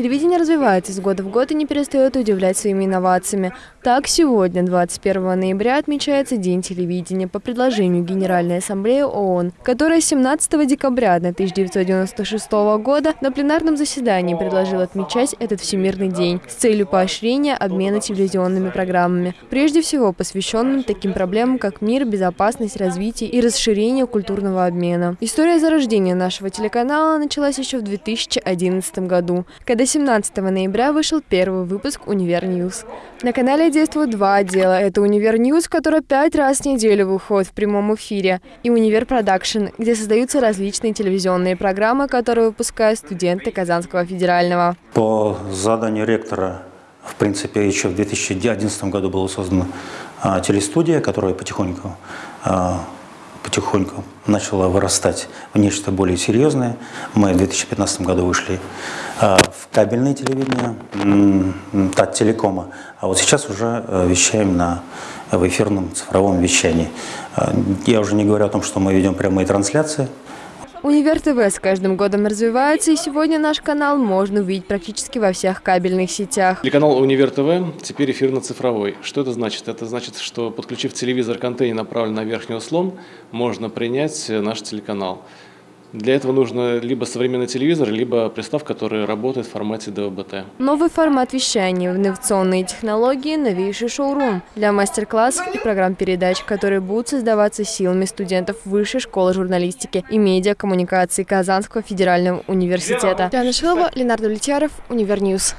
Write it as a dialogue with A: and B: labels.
A: Телевидение развивается из года в год и не перестает удивлять своими инновациями. Так, сегодня, 21 ноября, отмечается День телевидения по предложению Генеральной Ассамблеи ООН, которая 17 декабря 1996 года на пленарном заседании предложила отмечать этот Всемирный день с целью поощрения обмена телевизионными программами, прежде всего посвященным таким проблемам, как мир, безопасность, развитие и расширение культурного обмена. История зарождения нашего телеканала началась еще в 2011 году, когда 17 ноября вышел первый выпуск «Универ Ньюс». На канале действуют два отдела. Это «Универ Ньюс», который пять раз в неделю выходит в прямом эфире, и «Универ Продакшн», где создаются различные телевизионные программы, которые выпускают студенты Казанского федерального.
B: По заданию ректора, в принципе, еще в 2011 году была создана а, телестудия, которая потихоньку а, потихоньку начала вырастать в нечто более серьезное. Мы в 2015 году вышли а, в кабельное телевидение, ТАТ Телекома, а вот сейчас уже э, вещаем на, в эфирном цифровом вещании. А, я уже не говорю о том, что мы ведем прямые трансляции,
A: Универ ТВ с каждым годом развивается, и сегодня наш канал можно увидеть практически во всех кабельных сетях.
C: Телеканал Универ ТВ теперь эфирно-цифровой. Что это значит? Это значит, что подключив телевизор к антенне, направленной на верхний услон, можно принять наш телеканал. Для этого нужно либо современный телевизор, либо приставка, которая работает в формате DVB-T.
A: Новый формат вещания, инновационные технологии, новейший шоурум для мастер-классов и программ передач, которые будут создаваться силами студентов Высшей школы журналистики и медиакоммуникации Казанского федерального университета. Диана Шилова, Ленар Давлетьяров, «Универ Ньюс».